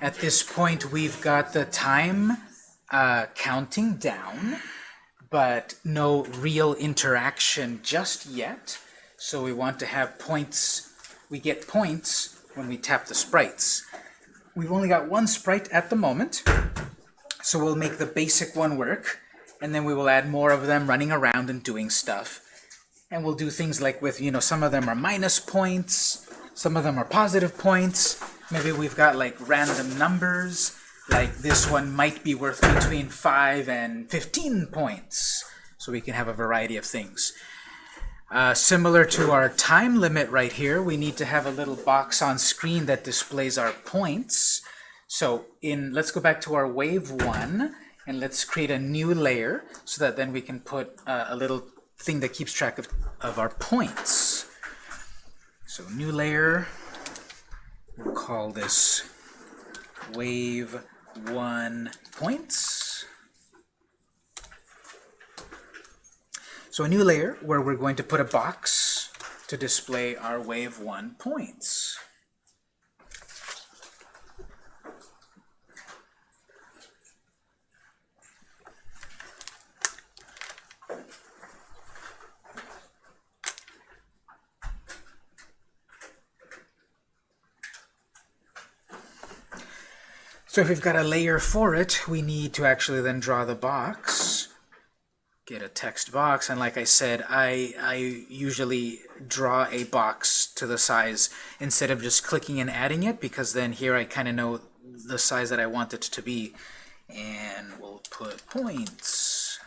At this point, we've got the time uh, counting down, but no real interaction just yet. So we want to have points, we get points when we tap the sprites. We've only got one sprite at the moment, so we'll make the basic one work, and then we will add more of them running around and doing stuff. And we'll do things like with, you know, some of them are minus points, some of them are positive points, maybe we've got like random numbers, like this one might be worth between 5 and 15 points. So we can have a variety of things. Uh, similar to our time limit right here, we need to have a little box on screen that displays our points. So in let's go back to our wave 1, and let's create a new layer so that then we can put uh, a little thing that keeps track of, of our points. So new layer, we'll call this wave 1 points. So a new layer where we're going to put a box to display our wave 1 points. So if we've got a layer for it, we need to actually then draw the box, get a text box, and like I said, I, I usually draw a box to the size instead of just clicking and adding it, because then here I kind of know the size that I want it to be. And we'll put points.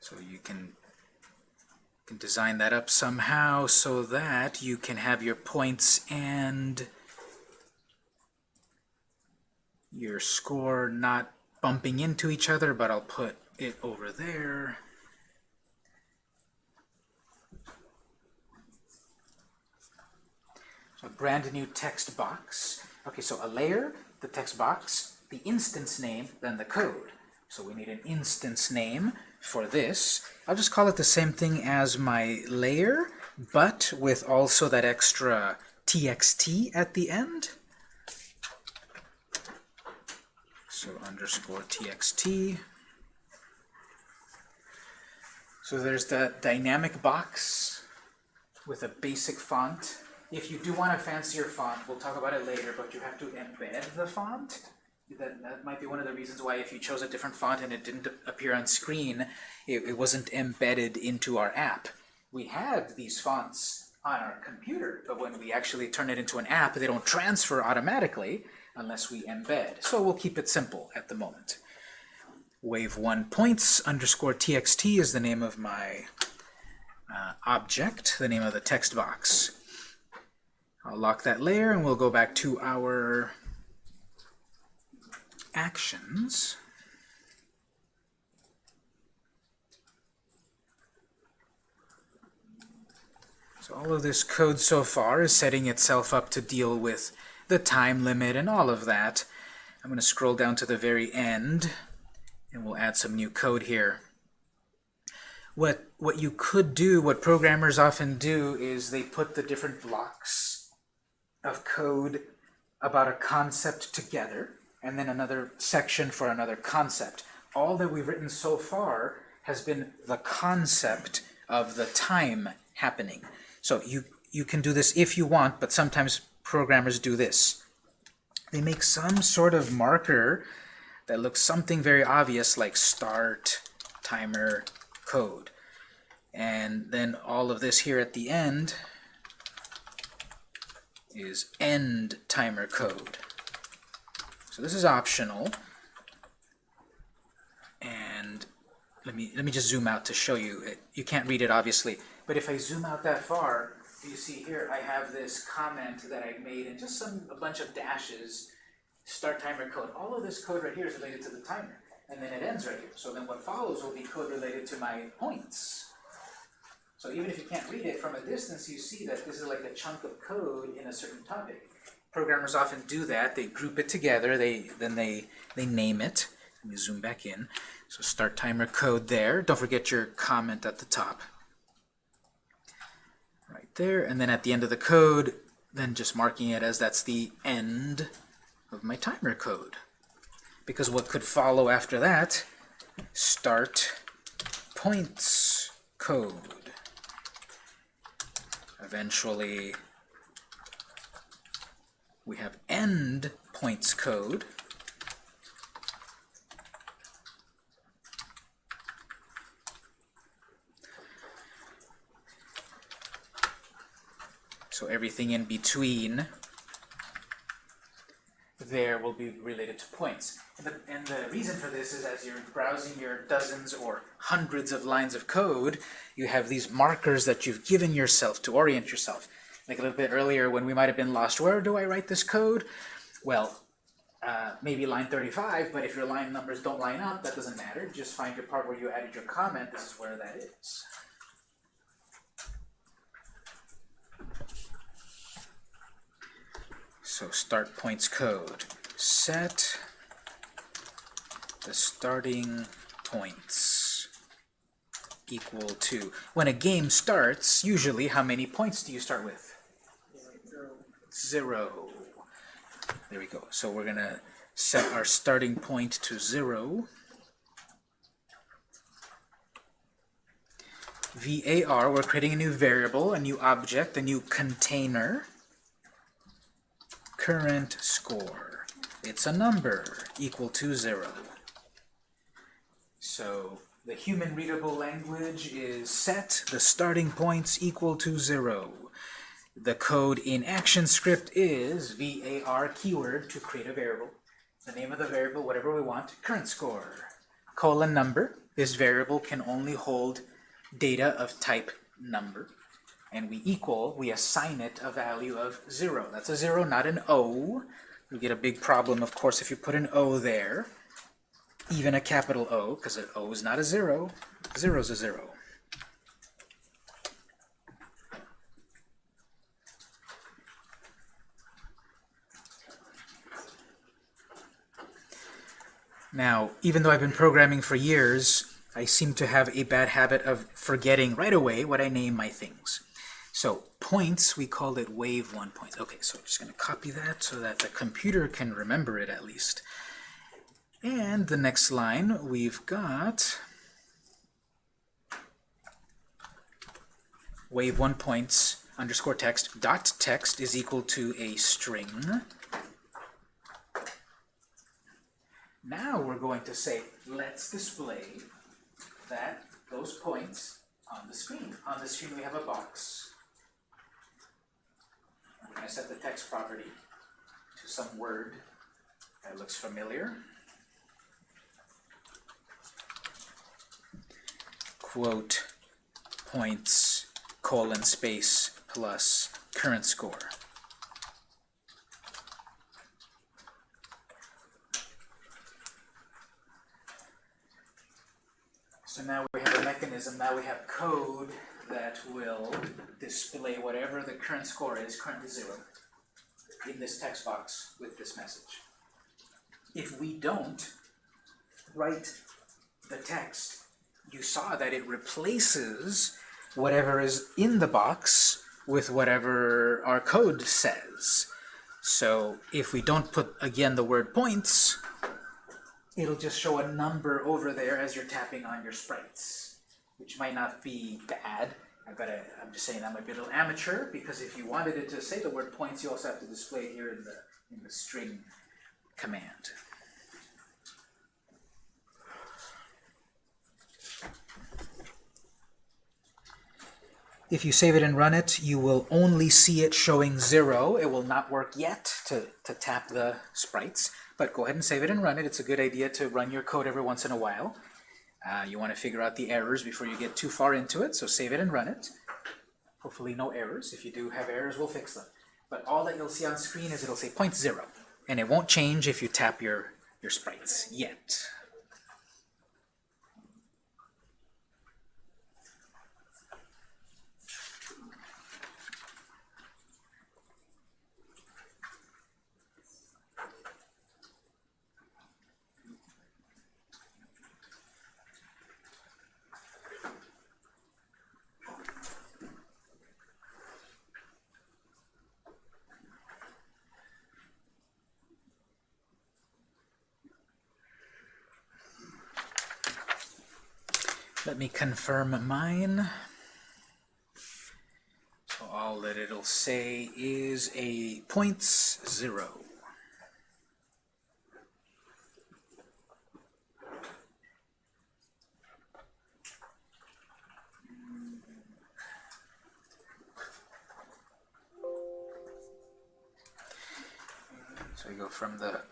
So you can can design that up somehow so that you can have your points and your score not bumping into each other, but I'll put it over there. So a brand new text box. Okay, so a layer, the text box, the instance name, then the code. So we need an instance name for this. I'll just call it the same thing as my layer, but with also that extra txt at the end. So underscore txt. So there's the dynamic box with a basic font. If you do want a fancier font, we'll talk about it later, but you have to embed the font that, that might be one of the reasons why if you chose a different font and it didn't appear on screen, it, it wasn't embedded into our app. We had these fonts on our computer, but when we actually turn it into an app, they don't transfer automatically unless we embed. So we'll keep it simple at the moment. Wave1 points underscore txt is the name of my uh, object, the name of the text box. I'll lock that layer and we'll go back to our actions, so all of this code so far is setting itself up to deal with the time limit and all of that. I'm going to scroll down to the very end and we'll add some new code here. What, what you could do, what programmers often do, is they put the different blocks of code about a concept together and then another section for another concept. All that we've written so far has been the concept of the time happening. So you, you can do this if you want, but sometimes programmers do this. They make some sort of marker that looks something very obvious like start timer code. And then all of this here at the end is end timer code. So this is optional. And let me let me just zoom out to show you. It, you can't read it obviously, but if I zoom out that far, you see here I have this comment that I made and just some a bunch of dashes, start timer code. All of this code right here is related to the timer, and then it ends right here. So then what follows will be code related to my points. So even if you can't read it from a distance, you see that this is like a chunk of code in a certain topic. Programmers often do that. They group it together. They Then they, they name it. Let me zoom back in. So start timer code there. Don't forget your comment at the top. Right there, and then at the end of the code, then just marking it as that's the end of my timer code. Because what could follow after that, start points code. Eventually, we have end points code. So everything in between there will be related to points. And the, and the, reason for this is as you're browsing your dozens or hundreds of lines of code, you have these markers that you've given yourself to orient yourself. Like a little bit earlier when we might have been lost, where do I write this code? Well, uh, maybe line 35, but if your line numbers don't line up, that doesn't matter. Just find your part where you added your comment. This is where that is. So start points code. Set the starting points equal to. When a game starts, usually how many points do you start with? Zero. Zero. There we go. So we're going to set our starting point to zero. VAR, we're creating a new variable, a new object, a new container current score. It's a number equal to 0. So the human readable language is set the starting points equal to 0. The code in ActionScript is var keyword to create a variable. The name of the variable, whatever we want, current score. Colon number. This variable can only hold data of type number and we equal, we assign it a value of 0. That's a 0, not an O. You get a big problem, of course, if you put an O there. Even a capital O, because an O is not a 0. 0 is a 0. Now, even though I've been programming for years, I seem to have a bad habit of forgetting right away what I name my things. So points, we called it wave one points. Okay, so I'm just going to copy that so that the computer can remember it at least. And the next line, we've got wave one points underscore text dot text is equal to a string. Now we're going to say, let's display that those points on the screen. On the screen we have a box. I'm going to set the text property to some word that looks familiar. Quote points colon space plus current score. So now we have a mechanism, now we have code that will display whatever the current score is, currently zero, in this text box with this message. If we don't write the text, you saw that it replaces whatever is in the box with whatever our code says. So if we don't put, again, the word points, it'll just show a number over there as you're tapping on your sprites which might not be bad. I've got a, I'm just saying be a little amateur because if you wanted it to say the word points, you also have to display it here in the in the string command. If you save it and run it, you will only see it showing zero. It will not work yet to, to tap the sprites, but go ahead and save it and run it. It's a good idea to run your code every once in a while. Uh, you want to figure out the errors before you get too far into it, so save it and run it. Hopefully no errors. If you do have errors, we'll fix them. But all that you'll see on screen is it'll say point zero, and it won't change if you tap your, your sprites yet. Confirm mine. So all that it'll say is a points zero. So we go from the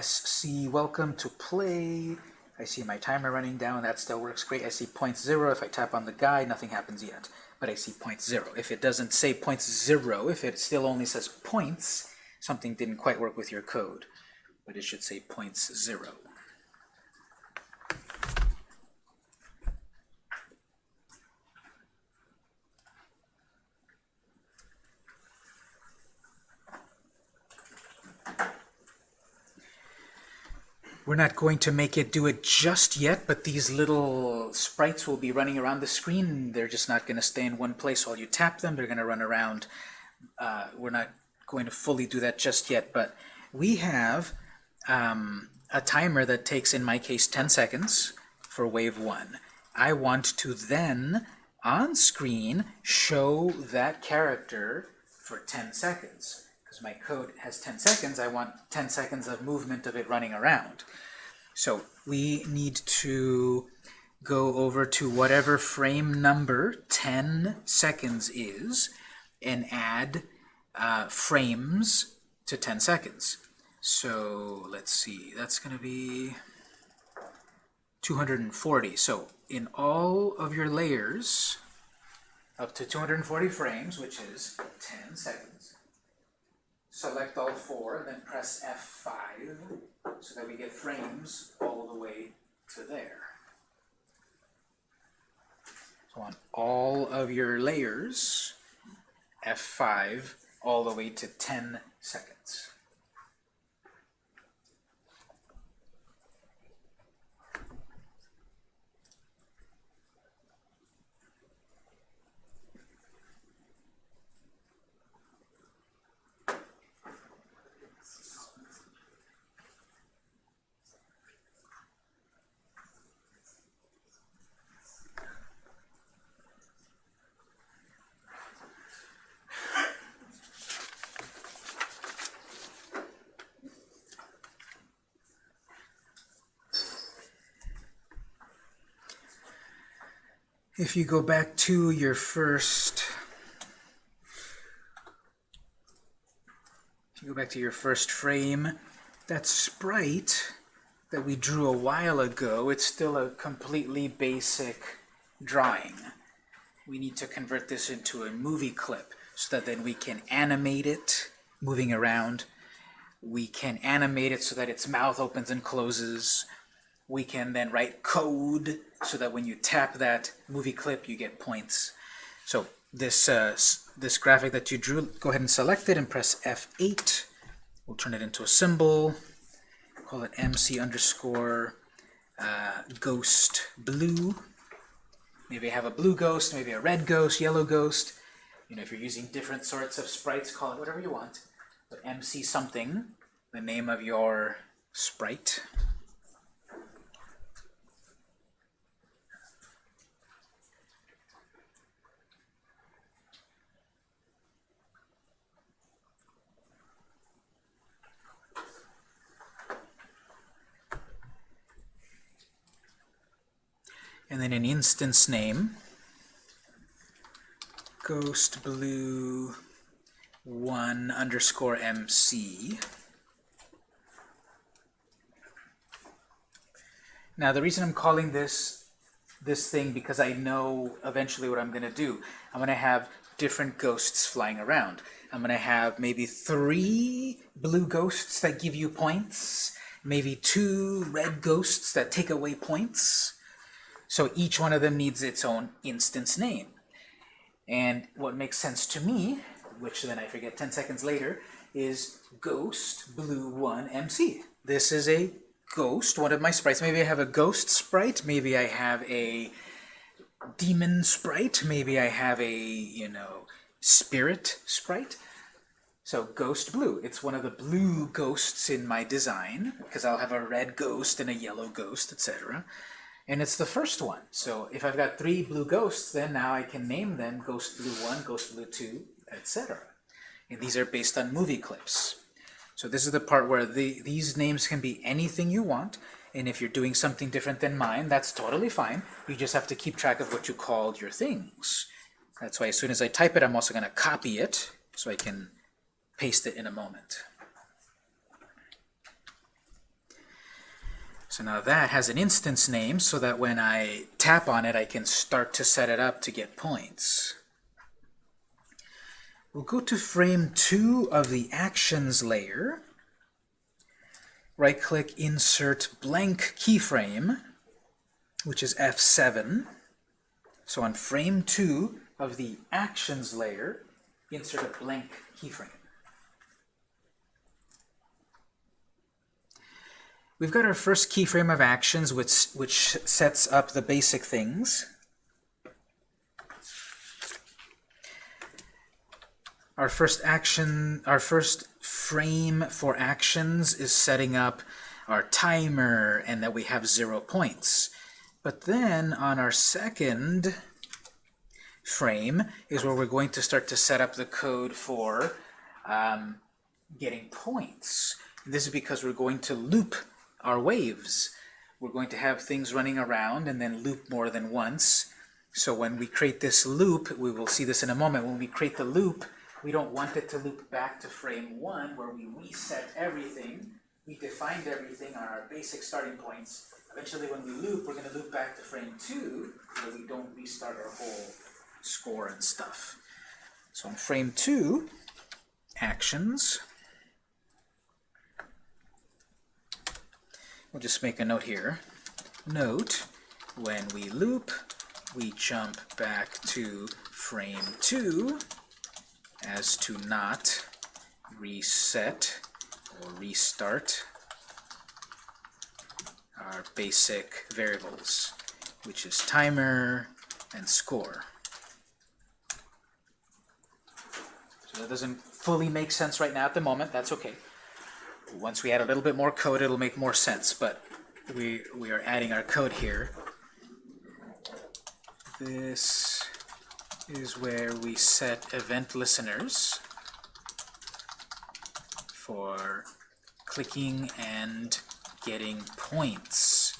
SC welcome to play. I see my timer running down, that still works great. I see point zero. If I tap on the guide, nothing happens yet. But I see point zero. If it doesn't say point zero, if it still only says points, something didn't quite work with your code. But it should say points zero. We're not going to make it do it just yet, but these little sprites will be running around the screen. They're just not going to stay in one place while you tap them. They're going to run around. Uh, we're not going to fully do that just yet, but we have um, a timer that takes, in my case, 10 seconds for wave 1. I want to then, on screen, show that character for 10 seconds my code has 10 seconds, I want 10 seconds of movement of it running around. So we need to go over to whatever frame number 10 seconds is and add uh, frames to 10 seconds. So let's see, that's going to be 240. So in all of your layers, up to 240 frames, which is 10 seconds, select all four, then press F5 so that we get frames all the way to there. So on all of your layers, F5 all the way to 10 seconds. If you go back to your first, if you go back to your first frame, that sprite that we drew a while ago, it's still a completely basic drawing. We need to convert this into a movie clip so that then we can animate it moving around. We can animate it so that its mouth opens and closes. We can then write code so that when you tap that movie clip, you get points. So this, uh, this graphic that you drew, go ahead and select it and press F8. We'll turn it into a symbol. Call it MC underscore uh, ghost blue. Maybe I have a blue ghost, maybe a red ghost, yellow ghost. You know, if you're using different sorts of sprites, call it whatever you want. But MC something, the name of your sprite. And then an instance name, ghost blue 1 underscore MC. Now the reason I'm calling this this thing because I know eventually what I'm going to do. I'm going to have different ghosts flying around. I'm going to have maybe three blue ghosts that give you points, maybe two red ghosts that take away points, so each one of them needs its own instance name. And what makes sense to me, which then I forget 10 seconds later, is ghost blue 1 MC. This is a ghost, one of my sprites. Maybe I have a ghost sprite, maybe I have a demon sprite, maybe I have a, you know, spirit sprite. So ghost blue, it's one of the blue ghosts in my design, because I'll have a red ghost and a yellow ghost, etc. and it's the first one. So if I've got three blue ghosts, then now I can name them Ghost Blue 1, Ghost Blue 2, etc. And these are based on movie clips. So this is the part where the, these names can be anything you want, and if you're doing something different than mine, that's totally fine. You just have to keep track of what you called your things. That's why as soon as I type it, I'm also going to copy it so I can paste it in a moment. So now that has an instance name so that when I tap on it, I can start to set it up to get points. We'll go to frame 2 of the actions layer. Right-click, insert blank keyframe, which is F7. So on frame 2 of the actions layer, insert a blank keyframe. We've got our first keyframe of actions, which, which sets up the basic things. Our first action, our first frame for actions is setting up our timer and that we have zero points. But then on our second frame is where we're going to start to set up the code for um, getting points. This is because we're going to loop our waves. We're going to have things running around and then loop more than once. So when we create this loop, we will see this in a moment, when we create the loop, we don't want it to loop back to frame 1 where we reset everything. We defined everything on our basic starting points. Eventually when we loop, we're going to loop back to frame 2 where we don't restart our whole score and stuff. So in frame 2, actions, we'll just make a note here. Note, when we loop, we jump back to frame 2 as to not reset or restart our basic variables, which is timer and score. So that doesn't fully make sense right now at the moment. That's okay. Once we add a little bit more code, it'll make more sense. But we, we are adding our code here. This is where we set event listeners for clicking and getting points.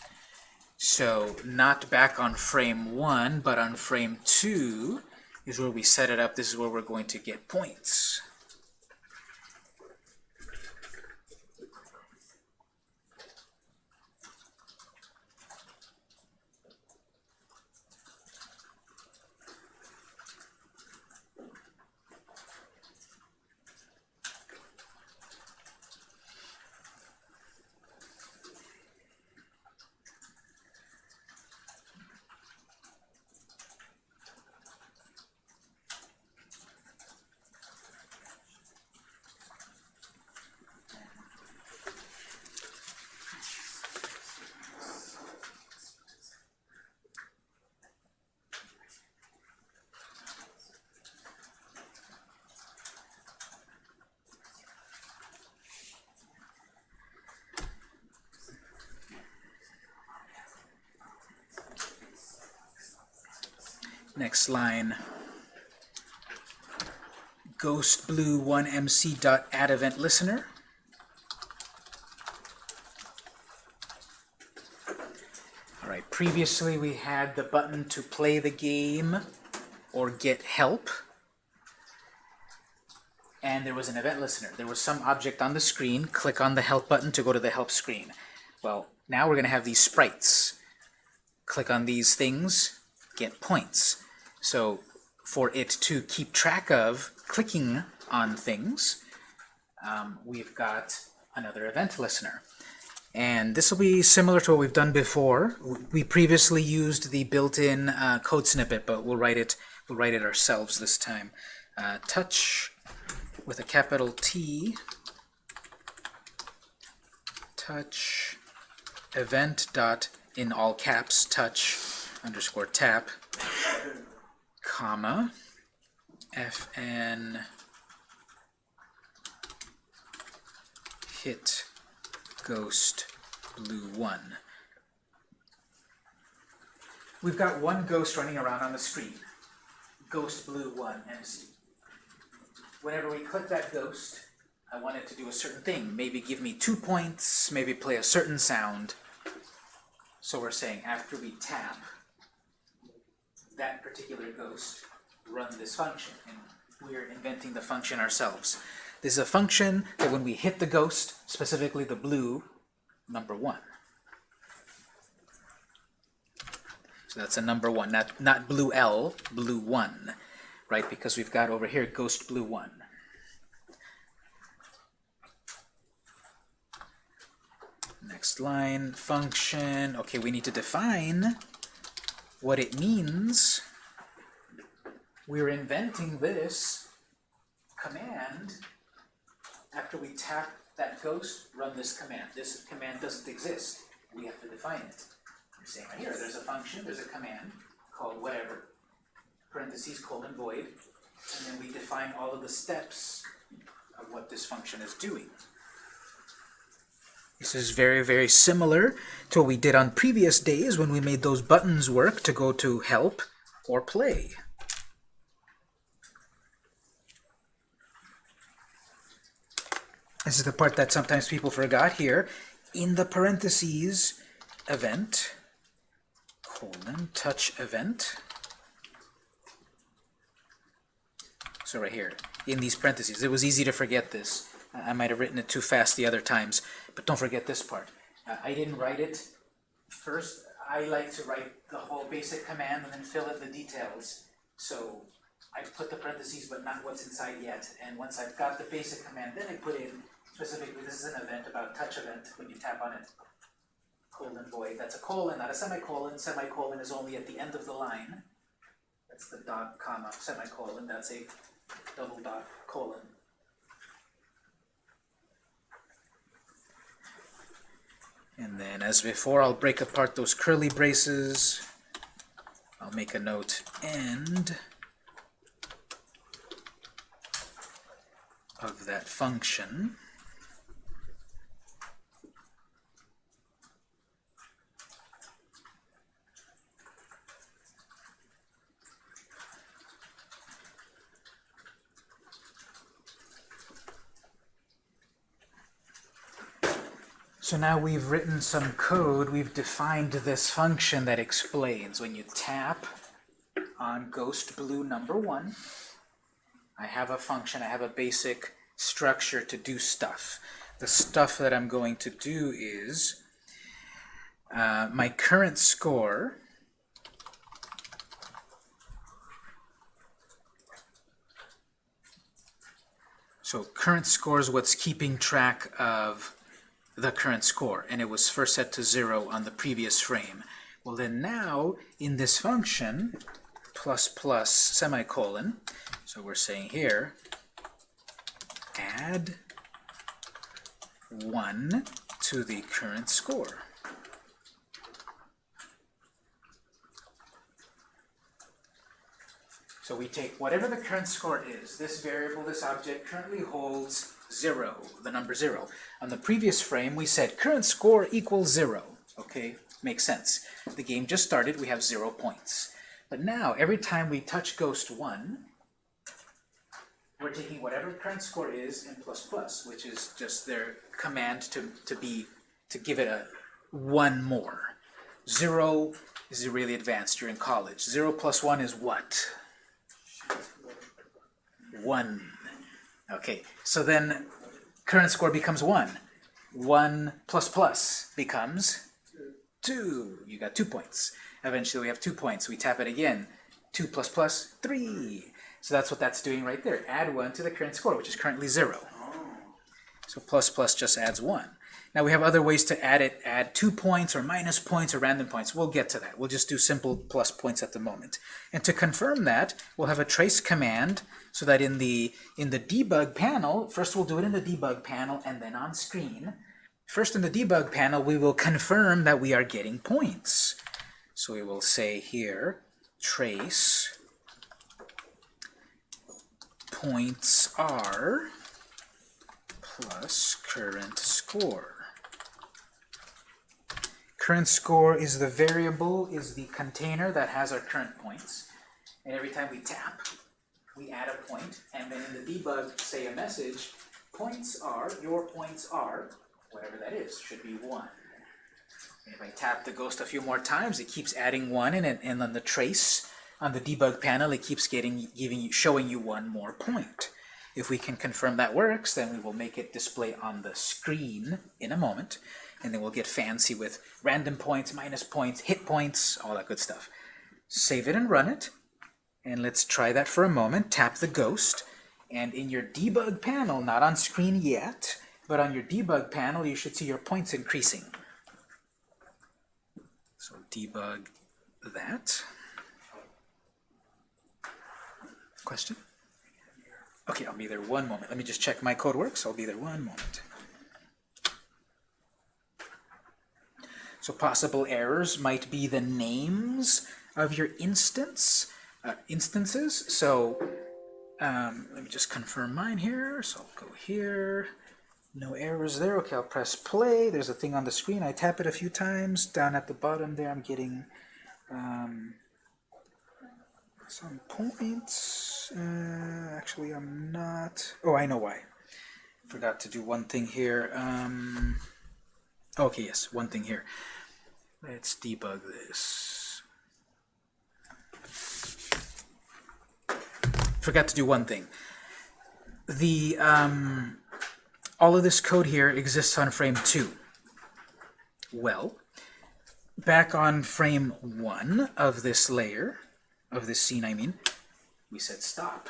So not back on frame 1, but on frame 2 is where we set it up. This is where we're going to get points. Next line. Ghost blue 1mc dot add event listener. All right. Previously, we had the button to play the game or get help. And there was an event listener. There was some object on the screen. Click on the help button to go to the help screen. Well, now we're going to have these sprites. Click on these things, get points. So for it to keep track of clicking on things, um, we've got another event listener. And this will be similar to what we've done before. We previously used the built-in uh, code snippet, but we'll write it we'll write it ourselves this time. Uh, touch with a capital T touch event dot in all caps touch underscore tap comma fn hit ghost blue 1. we've got one ghost running around on the screen. Ghost blue 1 MC. Whenever we click that ghost, I want it to do a certain thing. Maybe give me two points, maybe play a certain sound. So we're saying after we tap that particular ghost, run this function. And we're inventing the function ourselves. This is a function that when we hit the ghost, specifically the blue, number 1. So that's a number 1, not, not blue L, blue 1, right? Because we've got over here ghost blue 1. Next line, function. Okay, we need to define what it means. We're inventing this command after we tap that ghost, run this command. This command doesn't exist. We have to define it. We're saying right here, there's a function, there's a command called whatever, parentheses, colon, void, and then we define all of the steps of what this function is doing. This is very, very similar to what we did on previous days when we made those buttons work to go to help or play. This is the part that sometimes people forgot here. In the parentheses, event, colon, touch event. So right here, in these parentheses. It was easy to forget this. I might have written it too fast the other times, but don't forget this part. Uh, I didn't write it first. I like to write the whole basic command and then fill in the details. So I put the parentheses, but not what's inside yet. And once I've got the basic command, then I put in specifically, this is an event about touch event when you tap on it. Colon void. That's a colon, not a semicolon. Semicolon is only at the end of the line. That's the dot, comma, semicolon. That's a double dot colon. And then, as before, I'll break apart those curly braces. I'll make a note end of that function. So now we've written some code, we've defined this function that explains. When you tap on ghost blue number one, I have a function, I have a basic structure to do stuff. The stuff that I'm going to do is uh, my current score So current score is what's keeping track of the current score, and it was first set to 0 on the previous frame. Well, then now, in this function, plus plus semicolon, so we're saying here, add 1 to the current score. So we take whatever the current score is, this variable, this object currently holds 0, the number 0. On the previous frame, we said current score equals 0. Okay, makes sense. The game just started, we have 0 points. But now, every time we touch Ghost 1, we're taking whatever current score is and plus plus, which is just their command to, to be to give it a one more. Zero is really advanced. You're in college. Zero plus one is what? One. Okay, so then current score becomes 1. 1 plus plus becomes 2. You got 2 points. Eventually we have 2 points. We tap it again. 2 plus plus, 3. So that's what that's doing right there. Add 1 to the current score, which is currently 0. So plus plus just adds 1. Now we have other ways to add it, add two points or minus points or random points. We'll get to that. We'll just do simple plus points at the moment. And to confirm that, we'll have a trace command so that in the in the debug panel, first we'll do it in the debug panel and then on screen. First in the debug panel, we will confirm that we are getting points. So we will say here, trace points are plus current score Current score is the variable, is the container that has our current points. And every time we tap, we add a point, and then in the debug, say a message, points are, your points are, whatever that is, should be 1. And if I tap the ghost a few more times, it keeps adding 1, and, and on the trace, on the debug panel, it keeps getting, giving you, showing you one more point. If we can confirm that works, then we will make it display on the screen in a moment and then we'll get fancy with random points, minus points, hit points, all that good stuff. Save it and run it, and let's try that for a moment. Tap the ghost, and in your debug panel, not on screen yet, but on your debug panel, you should see your points increasing. So debug that. Question? Okay, I'll be there one moment. Let me just check my code works. I'll be there one moment. So possible errors might be the names of your instance, uh, instances. So um, let me just confirm mine here. So I'll go here. No errors there. Okay, I'll press play. There's a thing on the screen. I tap it a few times. Down at the bottom there, I'm getting um, some points. Uh, actually, I'm not. Oh, I know why. Forgot to do one thing here. Um, Okay, yes, one thing here. Let's debug this. Forgot to do one thing. The um, all of this code here exists on frame 2. Well, back on frame 1 of this layer, of this scene I mean, we said stop.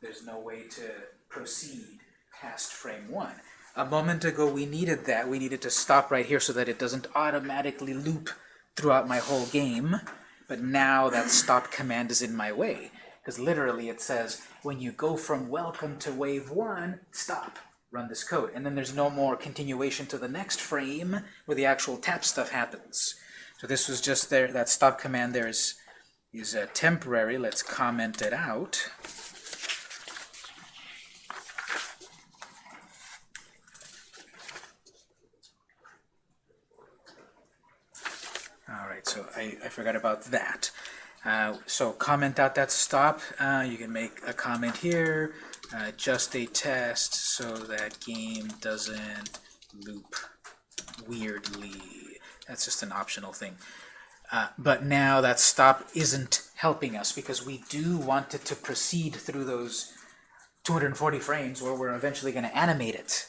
There's no way to proceed past frame 1. A moment ago we needed that. We needed to stop right here so that it doesn't automatically loop throughout my whole game. But now that stop command is in my way. Because literally it says, when you go from welcome to wave 1, stop. Run this code. And then there's no more continuation to the next frame where the actual tap stuff happens. So this was just there, that stop command there is, is uh, temporary. Let's comment it out. So I, I forgot about that. Uh, so comment out that stop. Uh, you can make a comment here, uh, just a test so that game doesn't loop weirdly. That's just an optional thing. Uh, but now that stop isn't helping us because we do want it to proceed through those 240 frames where we're eventually going to animate it.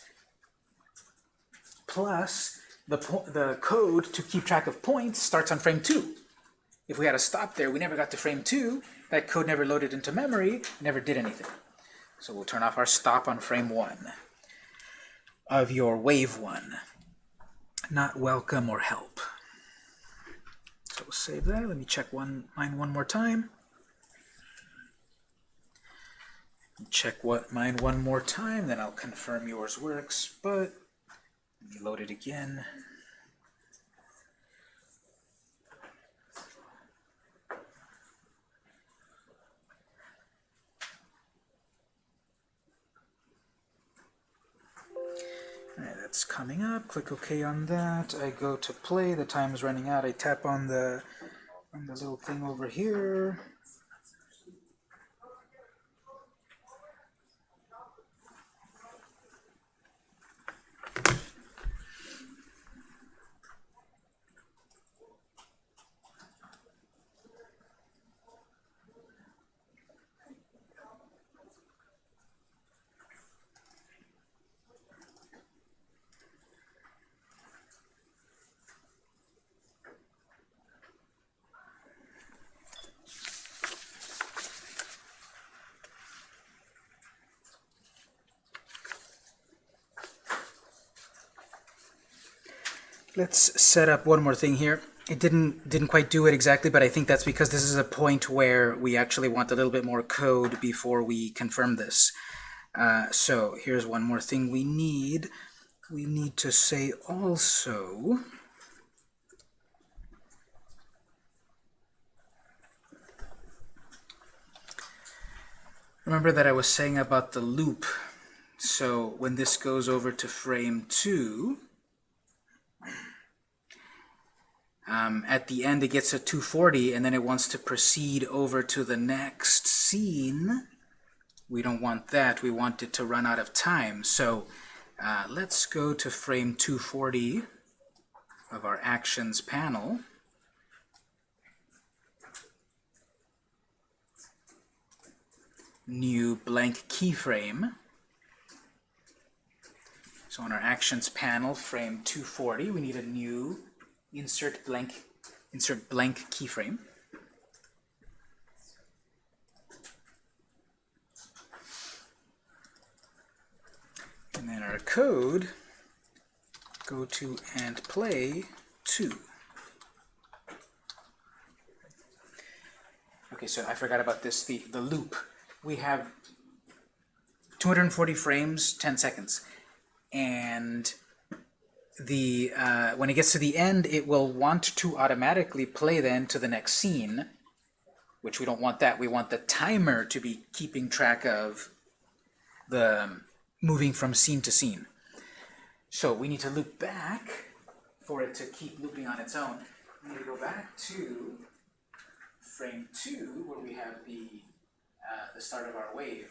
Plus, the, the code to keep track of points starts on frame 2. If we had a stop there, we never got to frame 2, that code never loaded into memory, never did anything. So we'll turn off our stop on frame 1 of your wave 1. Not welcome or help. So we'll save that. Let me check one mine one more time. Check what mine one more time, then I'll confirm yours works, but let me load it again. that's coming up. Click OK on that. I go to play. The time is running out. I tap on the on the little thing over here. Let's set up one more thing here. It didn't didn't quite do it exactly, but I think that's because this is a point where we actually want a little bit more code before we confirm this. Uh, so here's one more thing we need. We need to say also Remember that I was saying about the loop. So when this goes over to frame 2, Um, at the end, it gets a 240, and then it wants to proceed over to the next scene. We don't want that. We want it to run out of time. So uh, let's go to frame 240 of our Actions panel. New blank keyframe. So on our Actions panel, frame 240, we need a new insert blank insert blank keyframe. And then our code, go to and play 2. Okay, so I forgot about this, the, the loop. We have 240 frames, 10 seconds. And the uh, when it gets to the end, it will want to automatically play then to the next scene, which we don't want that. We want the timer to be keeping track of the um, moving from scene to scene. So we need to loop back for it to keep looping on its own. We need to go back to frame 2, where we have the, uh, the start of our wave.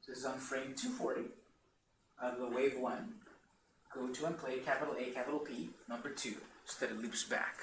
So this is on frame 240 of the wave 1 go to and play capital A, capital P, number 2, so that it loops back.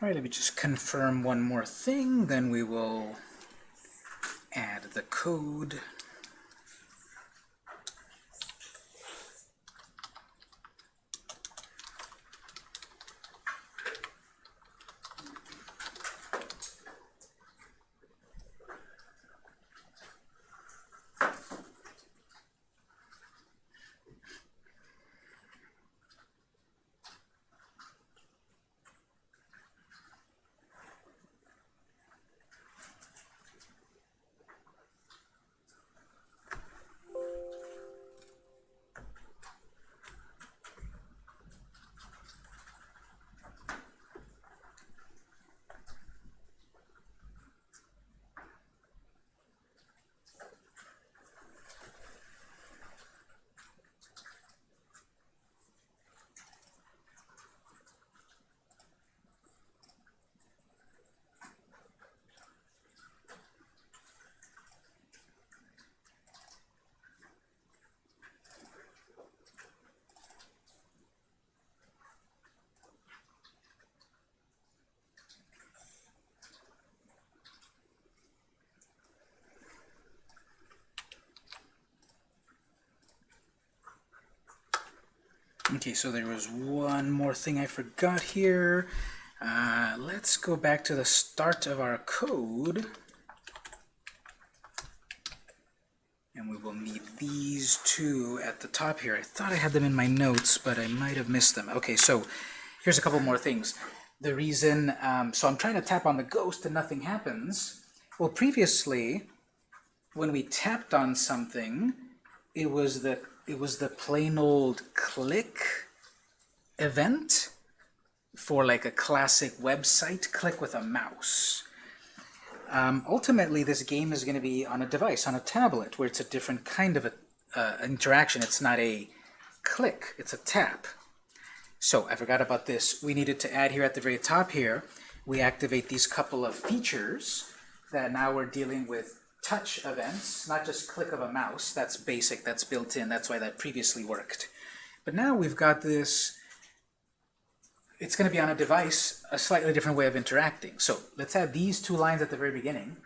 All right, let me just confirm one more thing, then we will add the code. Okay, so there was one more thing I forgot here. Uh, let's go back to the start of our code. And we will need these two at the top here. I thought I had them in my notes, but I might have missed them. Okay, so here's a couple more things. The reason, um, so I'm trying to tap on the ghost and nothing happens. Well, previously, when we tapped on something, it was the it was the plain old click event for like a classic website click with a mouse. Um, ultimately, this game is going to be on a device, on a tablet, where it's a different kind of a, uh, interaction. It's not a click, it's a tap. So I forgot about this. We needed to add here at the very top here, we activate these couple of features that now we're dealing with touch events, not just click of a mouse. That's basic, that's built in, that's why that previously worked. But now we've got this, it's going to be on a device, a slightly different way of interacting. So let's add these two lines at the very beginning.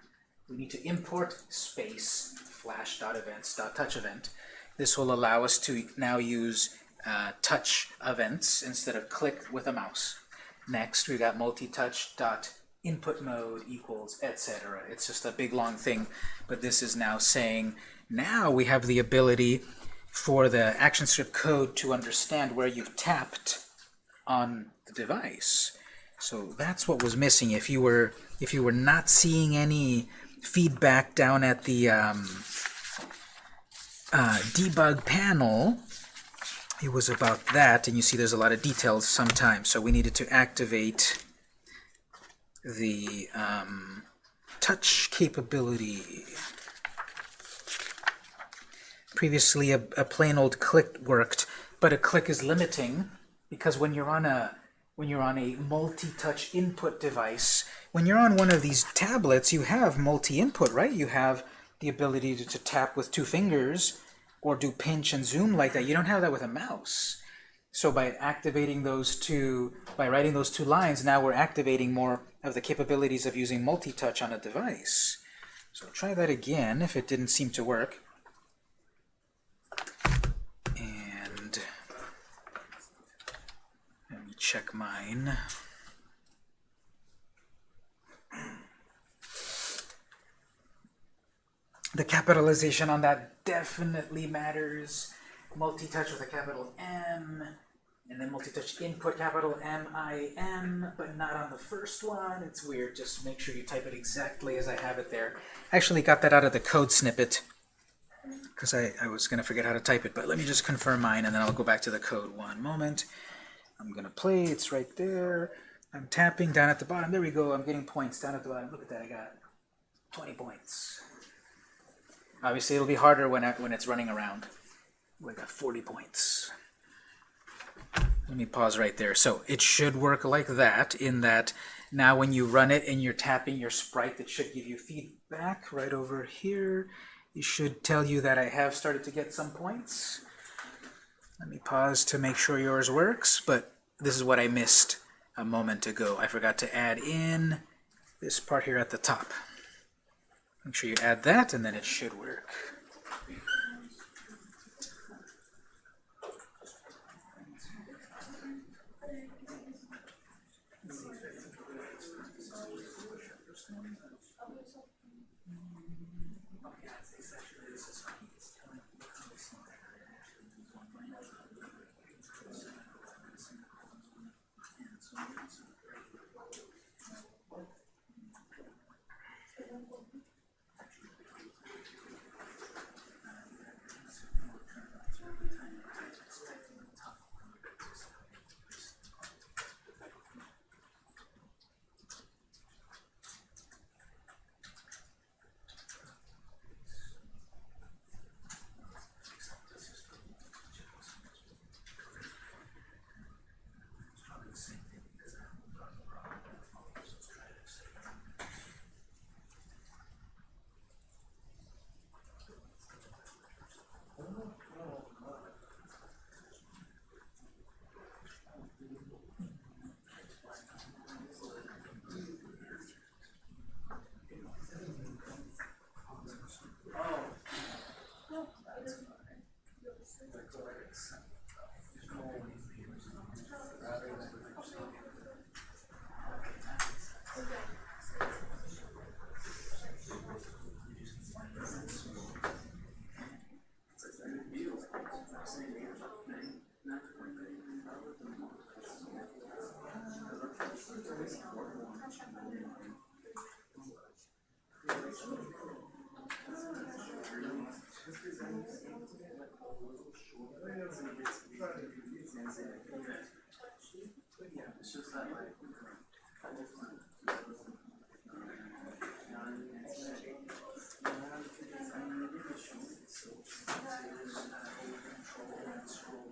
We need to import space flash.events.touch event. This will allow us to now use uh, touch events instead of click with a mouse. Next, we've got multi-touch dot input mode equals etc. It's just a big long thing, but this is now saying now we have the ability for the ActionScript code to understand where you've tapped on the device. So that's what was missing. If you were if you were not seeing any feedback down at the um, uh, debug panel, it was about that, and you see there's a lot of details sometimes. So we needed to activate the um, touch capability. Previously, a, a plain old click worked, but a click is limiting because when you're on a when you're on a multi-touch input device, when you're on one of these tablets, you have multi-input, right? You have the ability to, to, tap with two fingers or do pinch and zoom like that. You don't have that with a mouse. So by activating those two, by writing those two lines, now we're activating more of the capabilities of using multi-touch on a device. So try that again if it didn't seem to work. And let me check mine. The capitalization on that definitely matters. Multi-touch with a capital M, and then multi-touch input capital M-I-M, but not on the first one. It's weird. Just make sure you type it exactly as I have it there. I actually got that out of the code snippet because I, I was going to forget how to type it, but let me just confirm mine, and then I'll go back to the code one moment. I'm going to play. It's right there. I'm tapping down at the bottom. There we go. I'm getting points down at the bottom. Look at that. I got 20 points. Obviously, it'll be harder when, I, when it's running around. We got 40 points. Let me pause right there. So it should work like that in that now when you run it and you're tapping your sprite, it should give you feedback right over here. It should tell you that I have started to get some points. Let me pause to make sure yours works, but this is what I missed a moment ago. I forgot to add in this part here at the top. Make sure you add that, and then it should work. control and scroll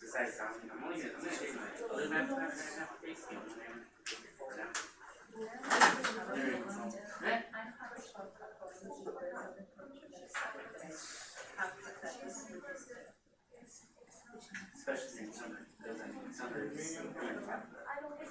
Besides. You. Especially in summer, doesn't, summer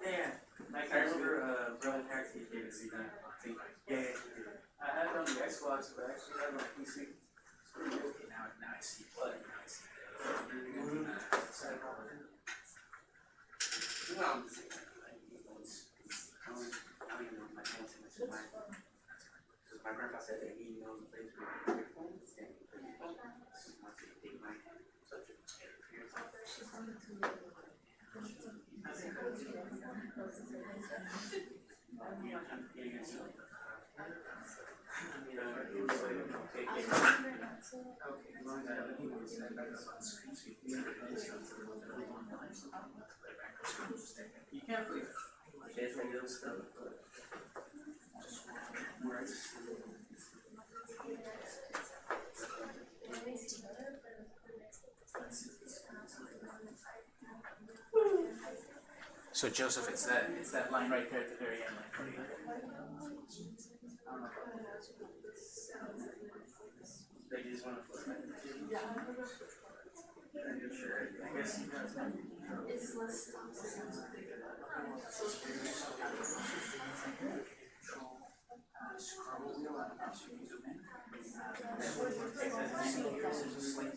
a remix? Voodoo Vince? Yeah, yeah, like I remember, uh, Brother Taxi gave it to me, yeah, yeah. I had it on the Xbox, but I actually had it on PC. It's pretty good. Okay, now, now I see what, now I see. Well, I'm just saying, like, you know, it's, it's, I don't, I don't even know if my parents have mentioned my, because my grandpa said that he knows the place where your phones and you put your phone. So he wants to take my subject. Okay, as long as I have you can see it, it's on the little online, so I'll play back the screen, just take it. You can't play There's like little stuff, but. words. So Joseph, it's that, it's that line right there at the very end, like, right. They just wanna flip it. I guess you guys have. Scroll wheel on the mouse, you can zoom in. There's a slate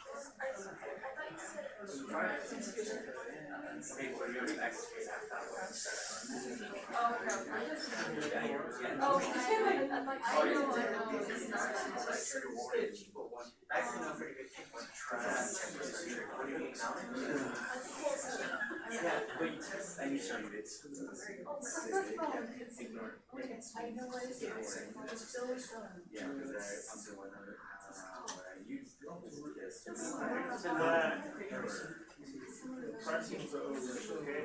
pretty good. What mean now? Yeah, I because I, I'm the one uh, Pricing's over, okay?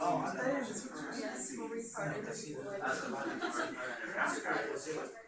Oh, okay, that's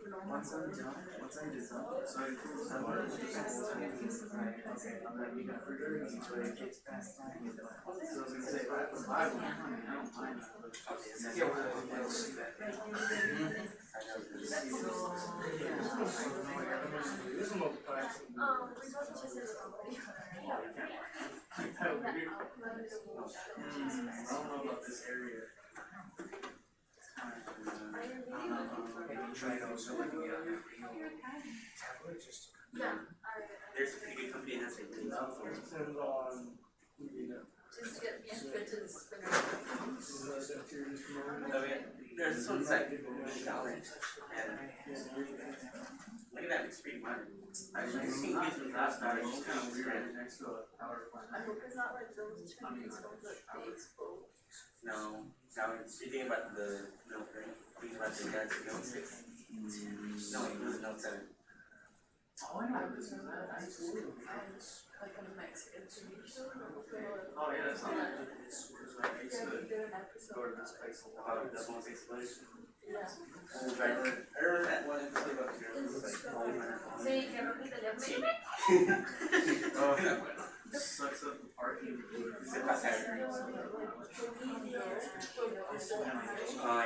Once I'm done, once I'm done, so I close the door. Okay, I'm like, you got further, but it gets past time. So I was gonna say, if I have a Bible, I don't mind. Yeah, we'll, we'll see that. I don't know about this area. A just to? There's a pretty good company that's like. Depends on, you know. Oh yeah, there's this one's like dollars and look at that, it's pretty modern. I was just seeing with last night, it's kind of weird. Next to a power plant. No, now it's, you think about the Note three, think about the Galaxy Note six. No, it was Note seven. Oh, yeah. I know, this is that, I used to live in Texas. Oh, yeah, that's not, oh, it's, it's like, I used to go to this place a lot. About the explosion. Right, I remember that one in the about here, it was like, oh, Oh, sucks up the parking. Se pasa. Oh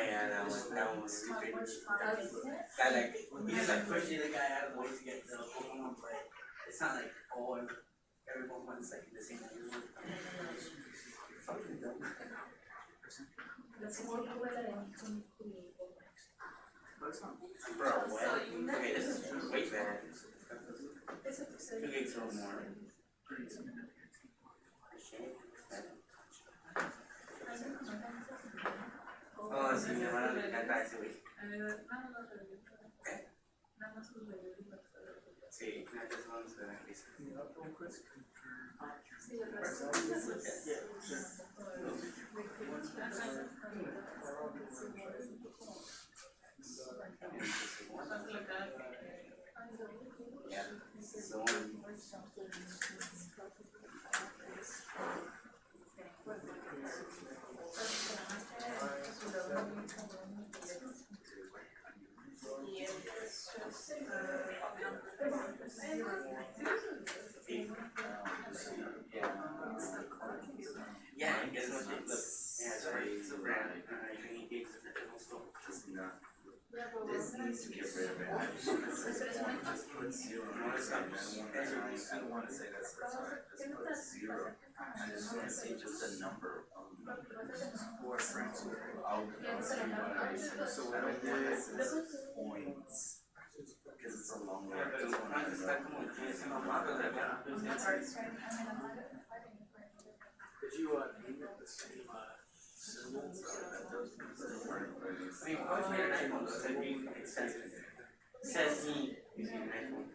yeah, that one, that one was stupid. That like, he just like pushing the guy out of the way to get the Pokemon play. It's not like, oh, every Pokemon's like the same. Fucking dumb. Bro, what? Okay, this is way better. Two gigs or more. Oh, sí, mi hermana le encanta ese güey. Más. Sí, nada más son los. Sí, Yeah, one. Yeah, and guess what? Look, yeah, it's right. It's a brand. Eat gigs at the general store. This needs to get rid of it. Just put zero. No. I don't wanna say that's the time, just put zero. I just wanna see just a number of numbers. Or friends, I'll, I'll see what I see. So what I did is points. Cause it's a long way. I just wanna know. como tienes una mano de verdad. Did you, uh, name it the same, symbols? I mean, what's your iPhone? Does it be expensive? Says me using an iPhone.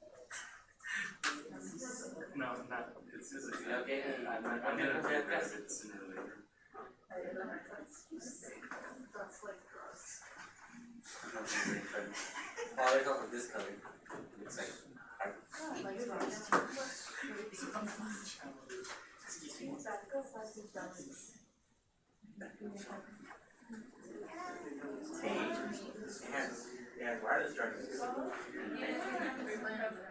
No, not, it's, it's, it's. okay. I'm I'm I'm gonna gonna put progress that. it sooner or later. Oh, there's also this color. Looks like. Excuse me. Hey, it has it has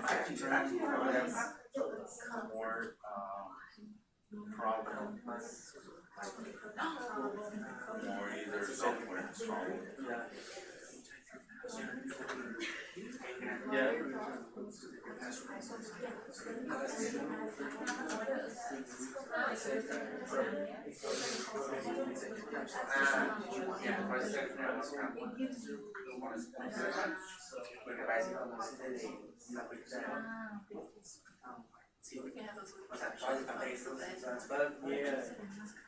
the more backtrack, the more um, problem. More either software wrong. Yeah. Ah, yeah.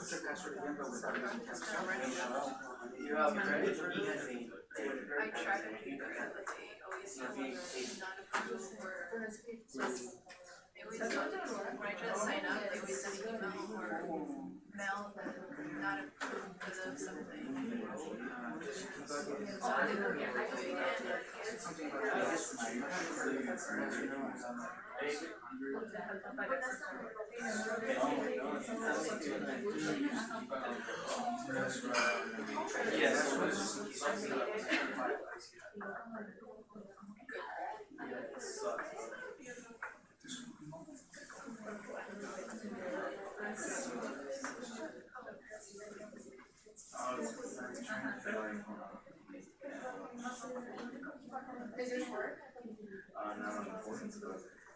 I was looking at the price again, and I You have to try to do. I tried to figure out that they always have like not approved for. They always, when I try to sign up, they always send an email or mail that not approved because of something. So I didn't do it again. Yes. Uh, not on the boards, but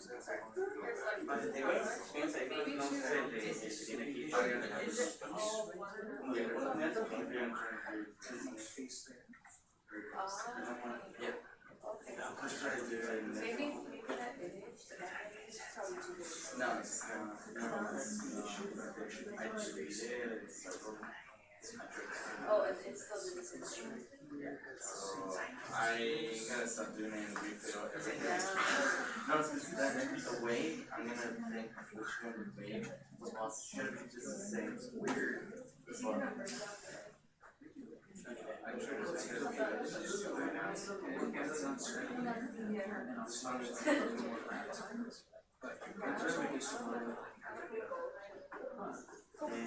The-. Oh, it's, it's doing instrument. So I gotta stop doing and refill everything. No, it's just that the way I'm gonna think which one would be, it's gonna be just the same, it's weird. This one. I'm sure it's gonna be just right now, and it gets on screen. It's just a little more. But it's just making sure. And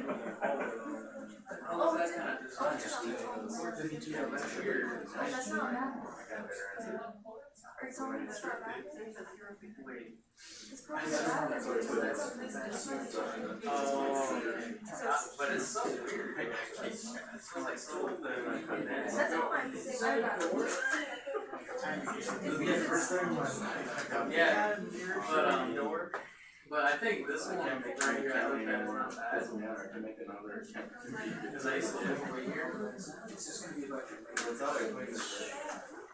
just you know, all that kind of design. Weird. That's not bad. Are you telling me that's not bad? It's probably bad. Oh, but it's so weird. It's like so That's all I'm saying about it. Yeah, but um, But I think this one right here, I looked at not bad. Doesn't matter, I can make another. Because I used to live over here. It's just gonna be like, it's all like,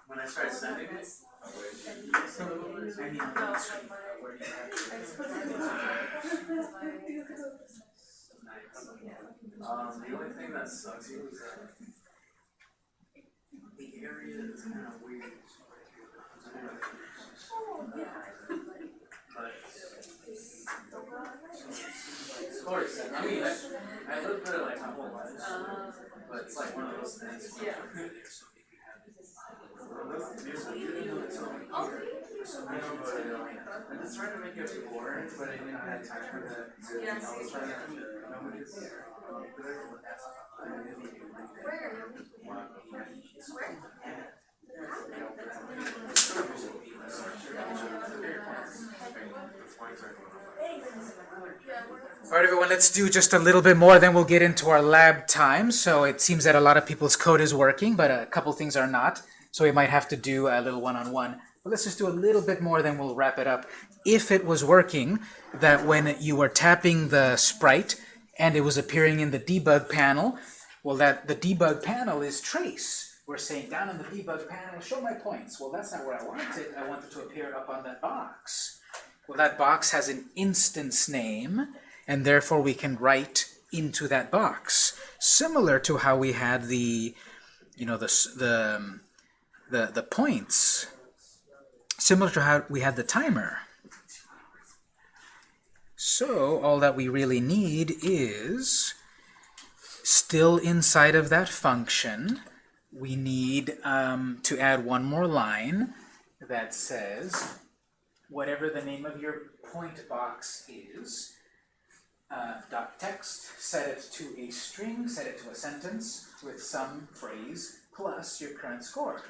when I started sending it. I mean, Um, the only thing that sucks here is that the area is kind of weird. But. Of course, I mean, I, I lived there like my whole life, but it's like one of those things. where- I know, but uh, I'm just trying to make it boring, but I didn't have time for that. I was trying to, nobody's. All right, everyone, let's do just a little bit more, then we'll get into our lab time. So it seems that a lot of people's code is working, but a couple things are not. So we might have to do a little one-on-one. But let's just do a little bit more, then we'll wrap it up. If it was working, that when you were tapping the sprite and it was appearing in the debug panel, well, that the debug panel is trace. We're saying down in the debug panel, show my points. Well, that's not where I want it. I want it to appear up on that box. Well, that box has an instance name, and therefore we can write into that box. Similar to how we had the, you know, the, the, the, the points. Similar to how we had the timer. So all that we really need is still inside of that function, we need um, to add one more line that says whatever the name of your point box is, uh, dot text, set it to a string, set it to a sentence with some phrase plus your current score.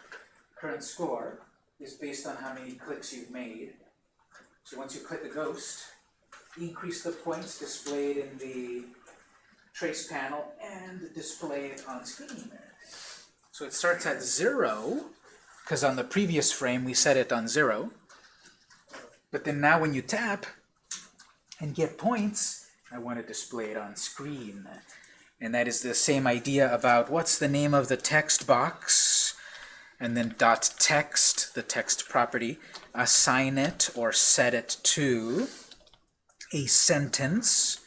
Current score is based on how many clicks you've made. So once you click the ghost, increase the points displayed in the trace panel and display it on screen. So it starts at zero, because on the previous frame we set it on zero. But then now when you tap and get points, I want to display it on screen. And that is the same idea about what's the name of the text box, and then dot text, the text property, assign it or set it to a sentence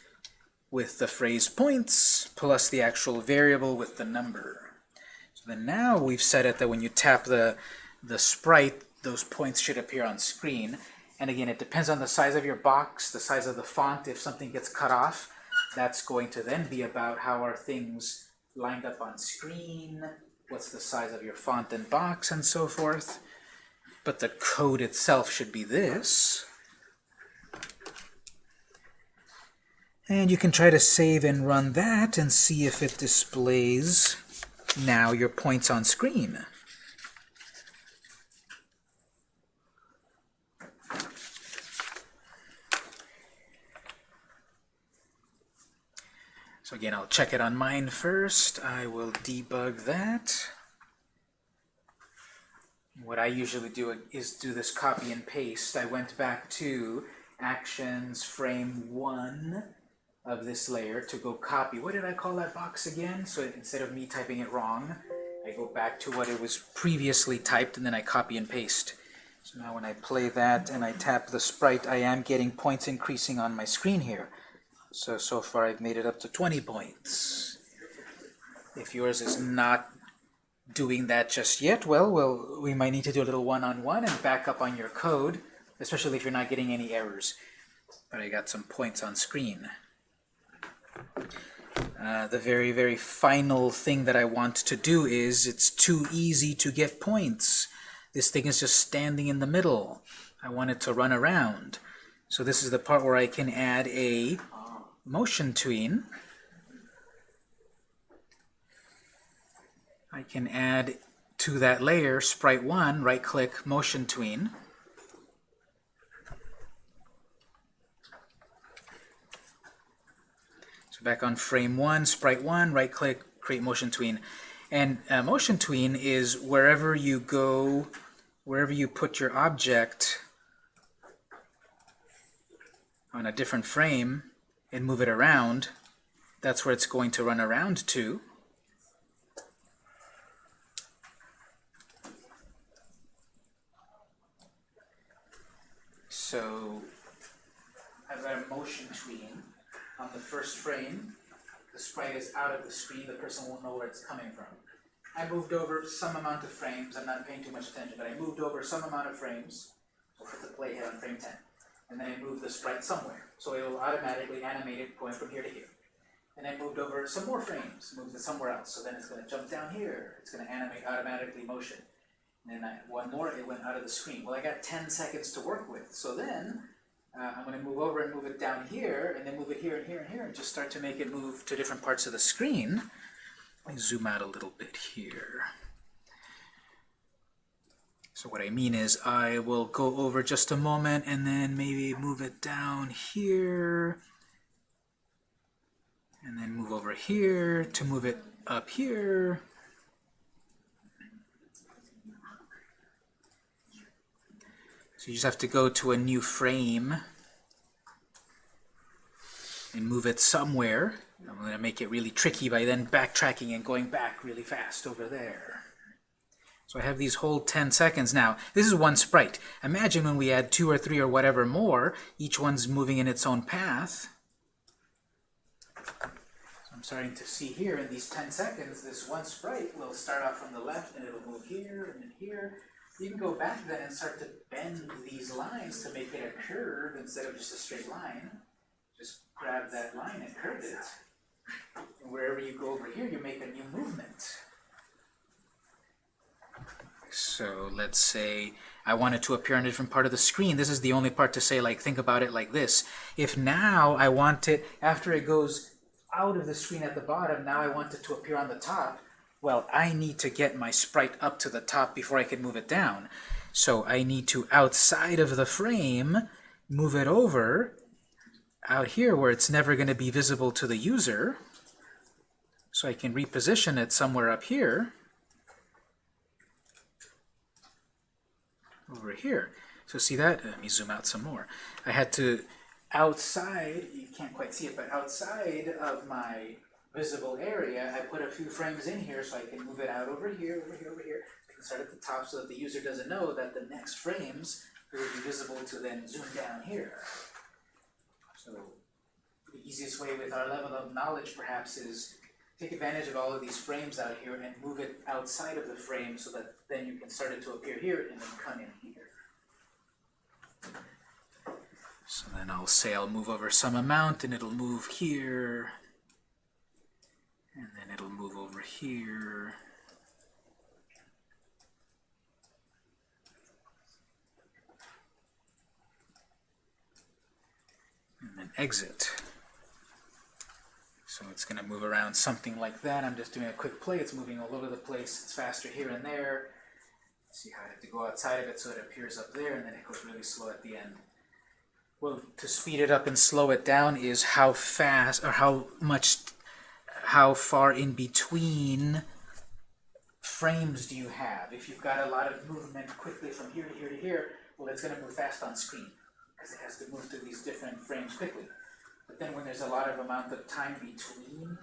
with the phrase points plus the actual variable with the number. Then now we've set it that when you tap the, the sprite, those points should appear on screen. And again, it depends on the size of your box, the size of the font. If something gets cut off, that's going to then be about how are things lined up on screen, what's the size of your font and box, and so forth. But the code itself should be this. And you can try to save and run that and see if it displays now your points on screen. So again, I'll check it on mine first. I will debug that. What I usually do is do this copy and paste. I went back to actions frame 1 of this layer to go copy. What did I call that box again? So instead of me typing it wrong, I go back to what it was previously typed and then I copy and paste. So now when I play that and I tap the sprite, I am getting points increasing on my screen here. So, so far I've made it up to 20 points. If yours is not doing that just yet, well, well, we might need to do a little one-on-one and back up on your code, especially if you're not getting any errors. But I got some points on screen. Uh, the very, very final thing that I want to do is it's too easy to get points. This thing is just standing in the middle. I want it to run around. So this is the part where I can add a motion tween. I can add to that layer, sprite 1, right-click, motion tween. Back on frame 1, sprite 1, right-click, create motion tween. And uh, motion tween is wherever you go, wherever you put your object, on a different frame and move it around, that's where it's going to run around to. So I've got a motion tween on the first frame. The sprite is out of the screen, the person won't know where it's coming from. I moved over some amount of frames, I'm not paying too much attention, but I moved over some amount of frames. We'll put the playhead on frame 10. And then I moved the sprite somewhere, so it will automatically animate it going from here to here. And I moved over some more frames, moved it somewhere else, so then it's gonna jump down here, it's gonna animate automatically motion. And then I, one more, it went out of the screen. Well, I got ten seconds to work with, so then, uh, I'm gonna move over and move it down here, and then move it here and here and here, and just start to make it move to different parts of the screen. Let me zoom out a little bit here. So what I mean is I will go over just a moment and then maybe move it down here and then move over here to move it up here. So you just have to go to a new frame and move it somewhere. I'm going to make it really tricky by then backtracking and going back really fast over there. So I have these whole 10 seconds now. This is one sprite. Imagine when we add two or three or whatever more, each one's moving in its own path. So I'm starting to see here in these 10 seconds, this one sprite will start off from the left and it'll move here and then here. You can go back then and start to bend these lines to make it a curve instead of just a straight line. Just grab that line and curve it. And wherever you go over here, you make a new movement. So let's say I want it to appear on a different part of the screen. This is the only part to say, like, think about it like this. If now I want it, after it goes out of the screen at the bottom, now I want it to appear on the top, well, I need to get my sprite up to the top before I can move it down. So I need to, outside of the frame, move it over out here where it's never going to be visible to the user. So I can reposition it somewhere up here. over here. So see that? Let me zoom out some more. I had to, outside, you can't quite see it, but outside of my visible area, I put a few frames in here so I can move it out over here, over here, over here. I can start at the top so that the user doesn't know that the next frames will be visible to then zoom down here. So the easiest way with our level of knowledge perhaps is take advantage of all of these frames out here and move it outside of the frame so that then you can start it to appear here and then come in here. So then I'll say I'll move over some amount and it'll move here. And then it'll move over here. And then exit. So it's going to move around something like that. I'm just doing a quick play. It's moving all over the place. It's faster here and there. See how I have to go outside of it so it appears up there, and then it goes really slow at the end. Well, to speed it up and slow it down is how fast, or how much, how far in between frames do you have. If you've got a lot of movement quickly from here to here to here, well, it's going to move fast on screen, because it has to move through these different frames quickly. But then when there's a lot of amount of time between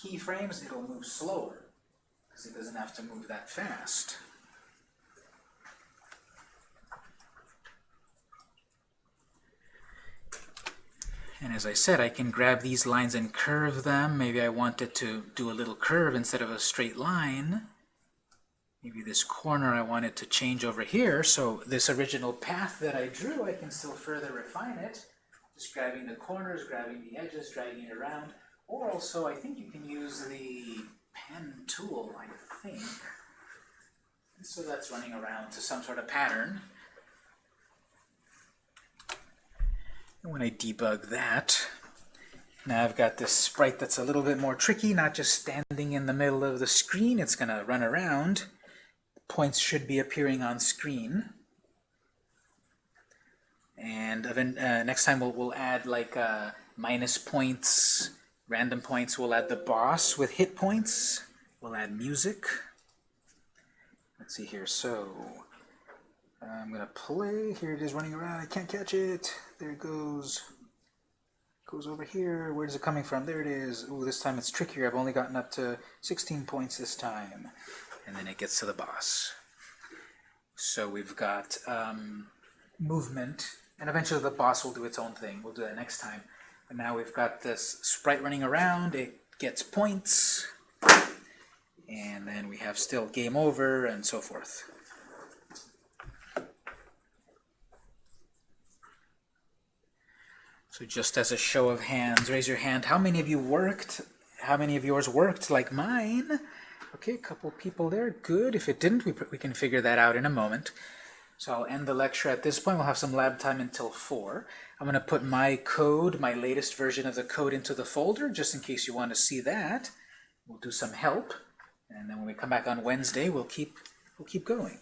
keyframes, it'll move slower, because it doesn't have to move that fast. And as I said, I can grab these lines and curve them. Maybe I wanted to do a little curve instead of a straight line. Maybe this corner I wanted to change over here, so this original path that I drew, I can still further refine it. Just grabbing the corners, grabbing the edges, dragging it around. Or also, I think you can use the pen tool, I think. So that's running around to some sort of pattern. And when I debug that, now I've got this sprite that's a little bit more tricky, not just standing in the middle of the screen, it's going to run around. Points should be appearing on screen. And uh, next time we'll, we'll add like uh, minus points, random points. We'll add the boss with hit points. We'll add music. Let's see here. So I'm gonna play. Here it is running around. I can't catch it. There it goes. Goes over here. Where's it coming from? There it is. Ooh, this time it's trickier. I've only gotten up to 16 points this time. And then it gets to the boss. So we've got um, movement, and eventually the boss will do its own thing. We'll do that next time. But now we've got this sprite running around. It gets points. And then we have still game over and so forth. So just as a show of hands, raise your hand. How many of you worked? How many of yours worked like mine? Okay, a couple people there. Good. If it didn't, we, we can figure that out in a moment. So I'll end the lecture at this point. We'll have some lab time until 4. I'm going to put my code, my latest version of the code into the folder, just in case you want to see that. We'll do some help. And then when we come back on Wednesday, we'll keep, we'll keep going.